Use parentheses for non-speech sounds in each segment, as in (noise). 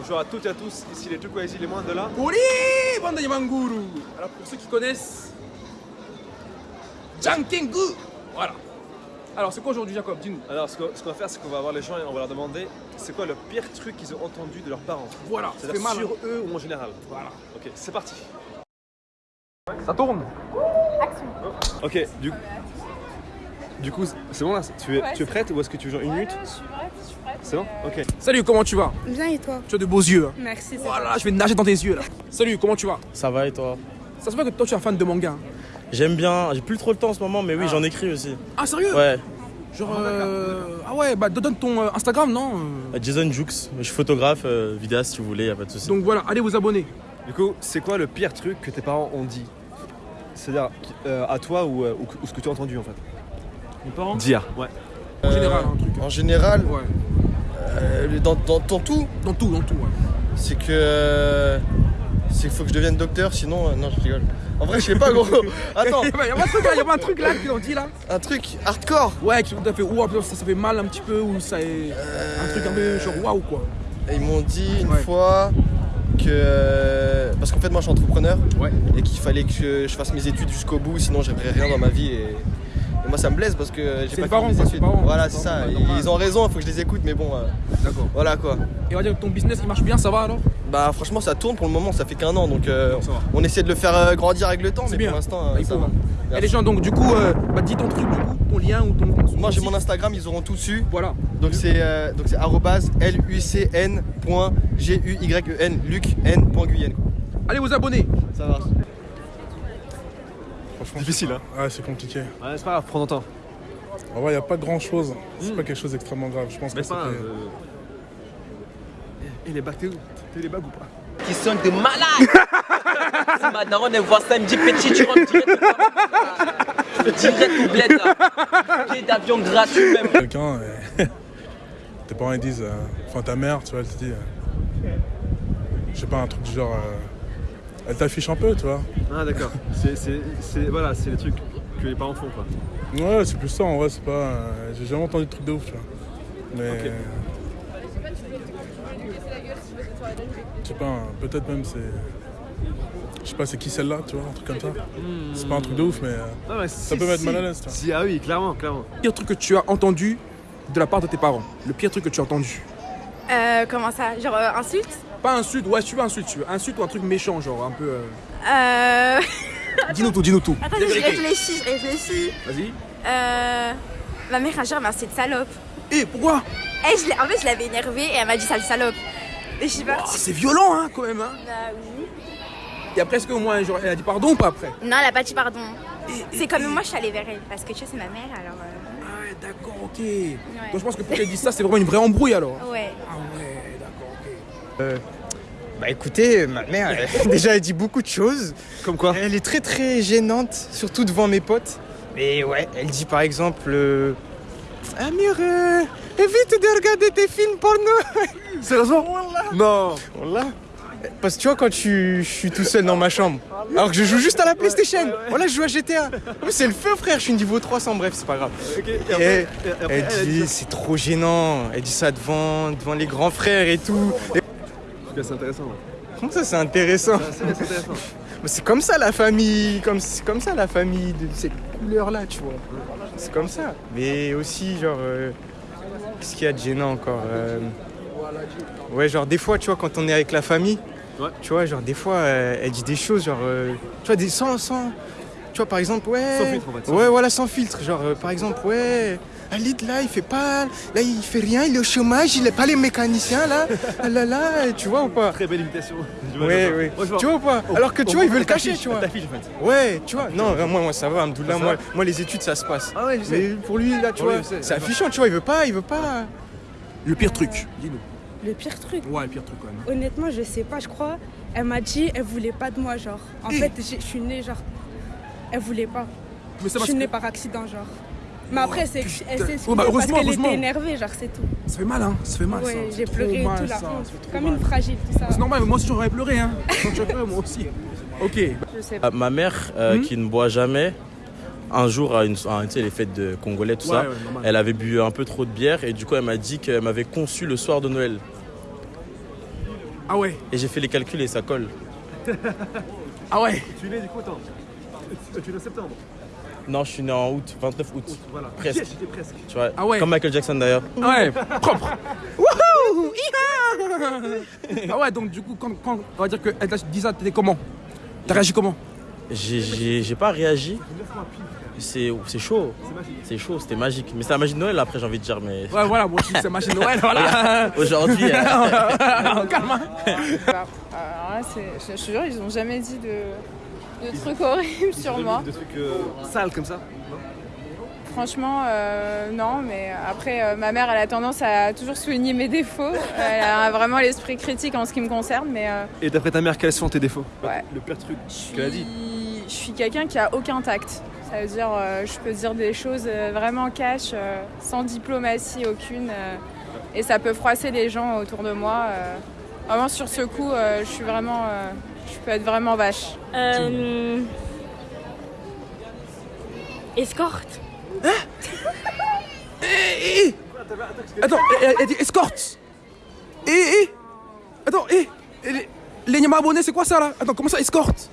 Bonjour à toutes et à tous, ici les Tukwaizi, les moins de là. Oui, bande de Yamanguru. Alors pour ceux qui connaissent, Jankengu. Voilà. Alors c'est quoi aujourd'hui Jacob? Dis-nous. Alors ce qu'on va faire, c'est qu'on va voir les gens et on va leur demander c'est quoi le pire truc qu'ils ont entendu de leurs parents? Voilà, C'est-à-dire mal. sur hein. eux ou en général? Voilà. Ok, c'est parti. Ça tourne. Ok, du, du coup, c'est bon là? Tu es, Ouais, tu es prête ou est-ce que tu veux genre une minute? je suis prête, je suis prête. C'est bon Ok. Salut, comment tu vas? Bien et toi? Tu as de beaux yeux. hein. Merci. Voilà, je vais nager dans tes yeux là. Salut, comment tu vas? Ça va et toi? Ça se voit que toi tu es un fan de manga. hein. J'aime bien, j'ai plus trop le temps en ce moment, mais oui, j'en écris aussi. Ah sérieux? Ouais, Genre euh, ah ouais, bah donne ton euh, Instagram non? Euh, Jason Jux, je suis photographe, euh, vidéaste si vous voulez, y a pas de souci. Donc voilà, allez vous abonner. Du coup, c'est quoi le pire truc que tes parents ont dit? C'est-à-dire euh, à toi ou, euh, ou- ou ce que tu as entendu en fait? Mes parents? Dire. Ouais. En général, un truc. En général, Ouais. Euh, dans, dans- dans tout, Dans tout, dans tout. Ouais. c'est que. euh, c'est qu'il faut que je devienne docteur, sinon. euh, non, je rigole. En vrai, je sais pas, gros. (laughs) Attends, Y'a pas un truc là, y a pas un truc là qu'ils ont dit là un truc hardcore. Ouais, qui t'a fait ouah, ça, ça fait mal un petit peu ou ça est un truc un peu genre waouh quoi. Et ils m'ont dit une Ouais. fois que. Parce qu'en fait, moi, je suis entrepreneur. Ouais. Et qu'il fallait que je fasse mes études jusqu'au bout, sinon, j'aimerais rien dans ma vie. Et moi, ça me blesse parce que j'ai pas parents, quoi, c'est parents, Voilà, c'est ça. parents. Ils ont raison, il faut que je les écoute, mais bon. euh, D'accord. voilà quoi. Et on va dire que ton business il marche bien, ça va alors? Bah, franchement, ça tourne pour le moment, ça fait qu'un an. Donc, euh, va. on essaie de le faire euh, grandir avec le temps, C'est mais bien. pour l'instant, Bah, ça faut, va. hein. Et les gens donc du coup, bah dis ton truc du coup, ton lien ou ton. Moi, j'ai mon. Instagram, ils auront tout dessus. Voilà. Donc c'est euh, donc c'est lucn.guyen lucn.guyenne. Allez vous abonner. Ça va. Franchement, Difficile, hein Ouais, c'est compliqué. Ouais, c'est pas grave, prends ton temps. En vrai, il n'y a pas grand chose. C'est Mm. pas quelque chose d'extrêmement grave. Je pense Mais que c'est euh. Et les bacs, t'es où T'es les bacs ou pas? Qui sont de malades. (laughs) si ma daronne elle voit ça, elle me dit petit, tu rentres direct. Direct au bled là. Billet d'avion gratuit même. quelqu'un, euh, (laughs) tes parents ils disent, euh, enfin ta mère, tu vois, elle te dit, euh, je sais pas, un truc du genre, euh, elle t'affiche un peu, tu vois. Ah d'accord. C'est, c'est, c'est- voilà, c'est les trucs que les parents font quoi. Ouais, c'est plus ça en vrai, c'est pas. euh, J'ai jamais entendu de truc de ouf, tu vois. Mais. Ok. Je sais pas, hein, peut-être même c'est. Je sais pas, c'est qui celle-là, tu vois, un truc comme ça. C'est pas un truc de ouf, mais. euh, Non, mais Ça si, peut mettre si. mal à l'aise, tu vois. Si, ah oui, clairement, clairement. Le pire truc que tu as entendu de la part de tes parents? Le pire truc que tu as entendu? Euh, comment ça? Genre euh, insulte Pas insulte, ouais, tu veux insulte, tu veux insulte ou un truc méchant, genre un peu. euh, Euh. Dis-nous tout, dis-nous tout. Attends, je réfléchis, je réfléchis. Vas-y. Euh. Ma mère un jour elle m'a dit salope. Eh, pourquoi? Et je l'ai- en fait, je l'avais énervée et elle m'a dit sale salope. Et je suis Oh, partie. C'est violent, hein, quand même. Hein. Bah oui. Et après, est-ce qu'au moins, genre, elle a dit pardon ou pas après? Non, elle a pas dit pardon. Et- C'est et- comme et- moi, je suis allée vers elle parce que tu vois, c'est ma mère alors. euh, Ah ouais, d'accord, ok. Donc je pense que pour qu'elle dise ça, c'est vraiment une vraie embrouille alors. Ouais. Ah ok. Bah écoutez, ma mère, elle- (laughs) déjà elle dit beaucoup de choses. Comme quoi Elle est très très gênante, surtout devant mes potes. Mais ouais, elle dit par exemple euh, Amir, euh, évite de regarder tes films porno. (laughs) Sérieusement Non. Parce que tu vois, quand tu- je suis tout seul dans ma chambre, alors que je joue juste à la PlayStation, voilà, je joue à GTA. Oui, c'est le feu, frère, je suis niveau 300, bref, c'est pas grave. Ok, et Et après, et après, Elle dit c'est trop gênant. Elle dit ça devant, devant les grands frères et tout. Et Ok, c'est intéressant. comment ça, c'est intéressant C'est intéressant. (laughs) Comme ça la famille, comme c'est comme ça la famille de cette couleur là, tu vois. C'est comme ça. Mais aussi genre euh, qu'est-ce qu'il y a de gênant encore euh, Ouais, genre des fois, tu vois, quand on est avec la famille, Ouais. tu vois, genre des fois, euh, elle dit des choses, genre, tu vois, des sans, sans, tu vois, par exemple, ouais. Sans filtre, en fait, sans Ouais, filtre. voilà, sans filtre, genre, euh, par exemple, ouais. Alid là, il fait pas, là il fait rien, il est au chômage, il est pas les mécaniciens là, ah là là, tu vois ou pas? Très belle imitation. (laughs) Ouais, ouais. Moi. Tu vois ou pas? Alors que tu vois, il veut le cacher, tu vois. Ta fiche, en fait. Ouais, tu vois. Non, moi, moi ça va, Abdoullah. Ça Moi, moi, les études, ça se passe. Ah ouais, je sais. Mais pour lui, là, tu vois, c'est affichant, tu vois. Il veut pas, il veut pas. Le pire truc, dis-nous. Le pire truc, Ouais, le pire truc quand même. honnêtement, je sais pas, je crois. Elle m'a dit, elle voulait pas de moi, genre. En Eh. fait, je suis née, genre. Elle voulait pas. Mais c'est Je parce suis née que par accident, genre. Mais après, c'est putain. elle s'est Oh, bah, parce qu'elle était énervée, genre, c'est tout. ça fait mal, hein. Ça fait mal, ça. Ouais, j'ai pleuré et mal, tout, la Comme mal. une fragile, tout ça. C'est normal, mais moi aussi j'aurais pleuré, hein. Quand tu as pleuré, moi aussi. Ok. Je sais Ah, ma mère, euh, Mhm. qui ne boit jamais, un jour, à une, à, tu sais, les fêtes de Congolais, tout Ouais, ça, ouais, elle avait bu un peu trop de bière et du coup, elle m'a dit qu'elle m'avait conçu le soir de Noël. Ah ouais, Et j'ai fait les calculs et ça colle. ah ouais. Tu es né du coup, attends. Tu es né en septembre. Non, je suis né en août, 29 août. Voilà. Presque. J'étais presque. Tu vois, Ah ouais. comme Michael Jackson d'ailleurs. Ah ouais, propre. (laughs) Wouhou Hi-ha Ah ouais, donc du coup, quand, quand on va dire qu'elle t'a dit ça, t'étais comment? T'as réagi comment? J'ai- J'ai j'ai pas réagi. C'est c'est chaud. C'est chaud, c'était magique. Mais c'est la magie de Noël après, j'ai envie de dire. Mais Ouais, voilà, moi aussi, c'est machine Noël, (laughs) voilà. aujourd'hui, (laughs) euh, Calme, hein. Alors là, c'est- je te jure, ils ont jamais dit de, de trucs horribles sur moi. Des trucs euh, sales comme ça. Franchement, euh, non, mais après, euh, ma mère, elle a tendance à toujours souligner mes défauts. (laughs) Elle a vraiment l'esprit critique en ce qui me concerne, mais euh, Et d'après ta mère, quels sont tes défauts? Ouais. Le pire truc je qu'elle a dit. suis, je suis quelqu'un qui a aucun tact. Ça veut dire, euh, je peux dire des choses vraiment cash, euh, sans diplomatie aucune, euh, et ça peut froisser les gens autour de moi. euh. Vraiment, sur ce coup, euh, je suis vraiment, je peux être vraiment vache. Euh... Escorte. Eh, eh. Attends, elle, elle dit escorte. Eh, eh. Attends, eh. eh, Les, les Nyama abonnés, c'est quoi ça là? Attends, comment ça, escorte?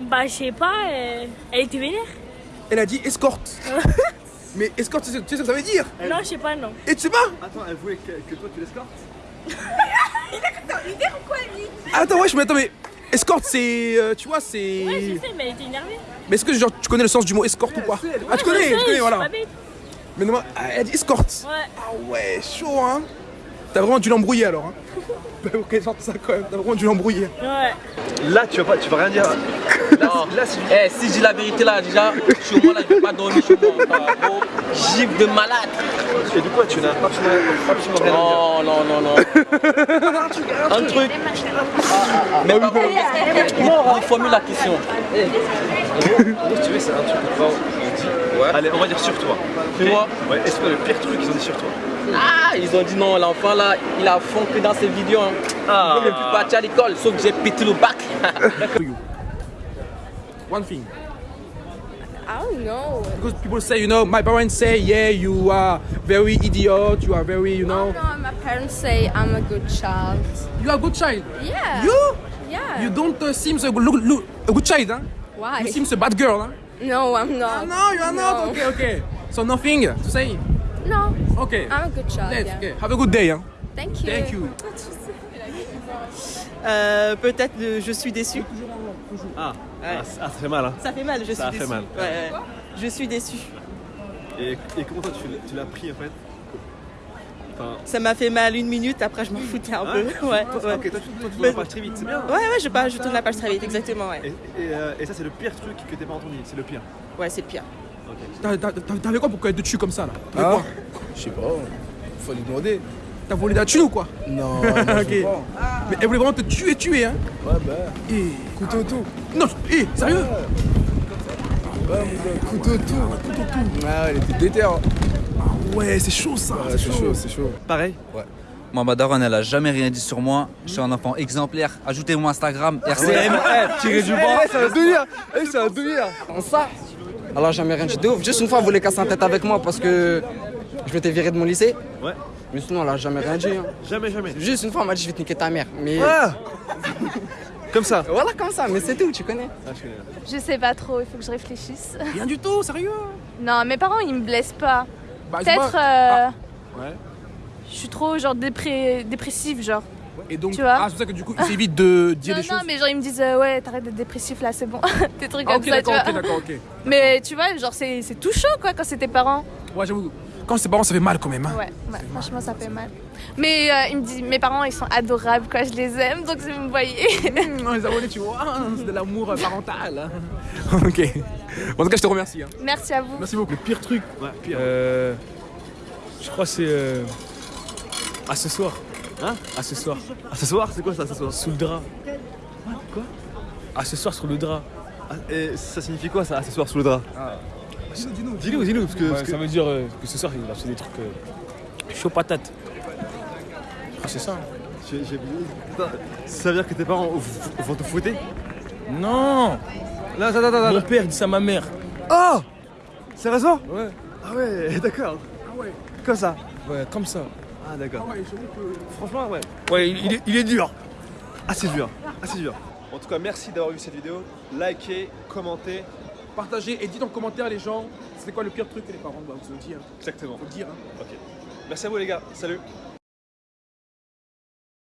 Bah, je sais pas, euh, elle était vénère. Elle a dit escorte. (laughs) Mais escorte, tu sais, tu sais ce que ça veut dire? Non, je sais pas, non. Et tu sais pas Attends, elle voulait que, que toi tu l'escortes? Attends, wesh, mais attends, mais escorte, c'est. euh, tu vois, c'est. Ouais, je sais, mais elle était énervée. Mais est-ce que genre, tu connais le sens du mot escorte ou pas? Ah, tu connais, Je sais, tu connais, voilà. Mais non, elle dit escorte. Ouais. Ah ouais, chaud, hein T'as vraiment dû l'embrouiller alors, hein Bah, ok, sorte ça quand même, t'as vraiment dû l'embrouiller. Ouais. Là, tu vas pas, tu vas rien dire. (laughs) Non. Eh, si je dis la vérité là, déjà, chez moi là, je vais pas dormir chez moi. Ah, gros, Gifle de malade. Et du coup, tu n'as absolument, absolument rien à dire. Non, non, non, non. (laughs) Un truc. Mais par contre, reformule la question. Si tu veux, c'est un truc Allez, on va dire sur toi. Fais-moi. Ouais, est-ce que le pire truc qu'ils ont dit sur toi Ah, ils ont dit non, l'enfant là, il a fond que dans ses vidéos. Hein. Ah. Il ne plus partir à l'école, sauf que j'ai pété le bac. (laughs) One thing. I don't know. Because people say, you know, my parents say, yeah, you are very idiot, you are very, you know. No, my parents say I'm a good child. You are a good child? Yeah. You? Yeah. You don't uh, seem a, look, look, a good child, huh? Why? You seem a bad girl, huh? No, I'm not. No, you are not. No. Okay, okay. So nothing to say? No, Okay. I'm a good child. Let's, yeah. okay. Have a good day, huh? Thank you. Thank you. (laughs) Euh, Peut-être je suis déçu. Ah, ah, ça ah, ça fait mal, hein. Ça fait mal, je Ça suis fait déçu. mal. Ouais, ouais. Je suis déçu. Et, et comment toi, tu, l'as- pris en fait? Ça m'a fait mal une minute, après je m'en foutais un Ah, peu. Ouais, (laughs) ouais. Ok, toi, tu, toi, tu Mais- tournes la page très vite, c'est bien. Ouais, ouais, je, pas, je tourne la page très vite, exactement, ouais. Et, et, euh, et ça, c'est le pire truc que t'as pas entendu, c'est le pire. Ouais, c'est le pire. T'as- t'as- t'as- T'avais quoi pour qu'elle te tue comme ça, là Ah quoi Je sais pas, faut lui demander. T'as volé la thune ou quoi Non, (laughs) non. Mais elle voulait vraiment te tuer, tuer, hein Ouais, bah, Eh, couteau tout. Non, eh, sérieux Ouais, gars, couteau tout. Couteau tout. Ah, elle était déter. hein. Ouais, c'est chaud ça. Ouais, c'est chaud, c'est chaud. Pareil Moi, ma daronne, elle a jamais rien dit sur moi. Je suis un enfant exemplaire. Ajoutez mon Instagram, RCM. (laughs) Tiré du bas. Eh, ça va devenir Eh, ça va devenir Ça Alors jamais rien dit de ouf. Juste une fois, elle voulait casser la tête avec moi parce que je m'étais viré de mon lycée. Ouais. Mais sinon, elle a jamais rien dit. hein. Jamais, jamais. Juste une fois, elle m'a dit je vais te niquer ta mère. Mais Ah Comme ça voilà, comme ça. Mais c'est tout, tu connais. Ah, je connais. Je sais pas trop, il faut que je réfléchisse. Rien du tout, sérieux? Non, mes parents, ils me blessent pas. Bah, Peut-être. euh, Ouais. Je suis trop, genre, dépré... dépressive, genre. Et donc, Tu vois ah, c'est pour ça que du coup, ils évitent de dire non, des non, choses. mais genre, ils me disent, euh, ouais, t'arrêtes d'être dépressif là, c'est bon. (laughs) des trucs Ah, comme ok, ça, tu d'accord, vois. ok, d'accord, ok. Mais tu vois, genre, c'est c'est tout chaud, quoi, quand c'est tes parents. Ouais, j'avoue. Quand c'est parents, ça fait mal quand même. Hein. Ouais, ouais, franchement, ça fait mal. Mais euh, ils me disent, mes parents, ils sont adorables, quoi, je les aime, donc si vous me voyez. (laughs) Non, les abonnés, tu vois, hein, c'est de l'amour parental. (laughs) (laughs) ok. En tout cas, je te remercie. hein. Merci à vous. Merci beaucoup. Le pire truc, Ouais, pire. euh, je crois que c'est euh, à ce soir. Hein? À ce soir. Ah, ce soir, c'est quoi ça, ce soir? Sous le drap. Quoi? À ce soir sur le drap. Ah, Et ça signifie quoi ça, ce soir sous le drap? Dis-nous, Dis-nous, dis-nous, parce que. Ouais, parce que- Ça veut dire euh, que ce soir il a fait des trucs euh, chaud patate. Ah, c'est ça. j'ai- Putain, Ça veut dire que tes parents vont te fouetter? Non Là, attends, attends, attends. Mon père dit ça à ma mère. Oh Sérieusement? Ouais. Ah ouais, (laughs) d'accord. Ah ouais. Comme ça? Ouais, comme ça. Ah d'accord. Ouais, j'avoue que- Franchement, ouais. Ouais, il, il est, il est dur. assez dur, assez dur. En tout cas, merci d'avoir vu cette vidéo. Likez, commentez. Partagez et dites en commentaire les gens, c'était quoi le pire truc que les parents doivent vous dire. Exactement. Faut le dire. Hein. Ok. Merci à vous les gars. Salut.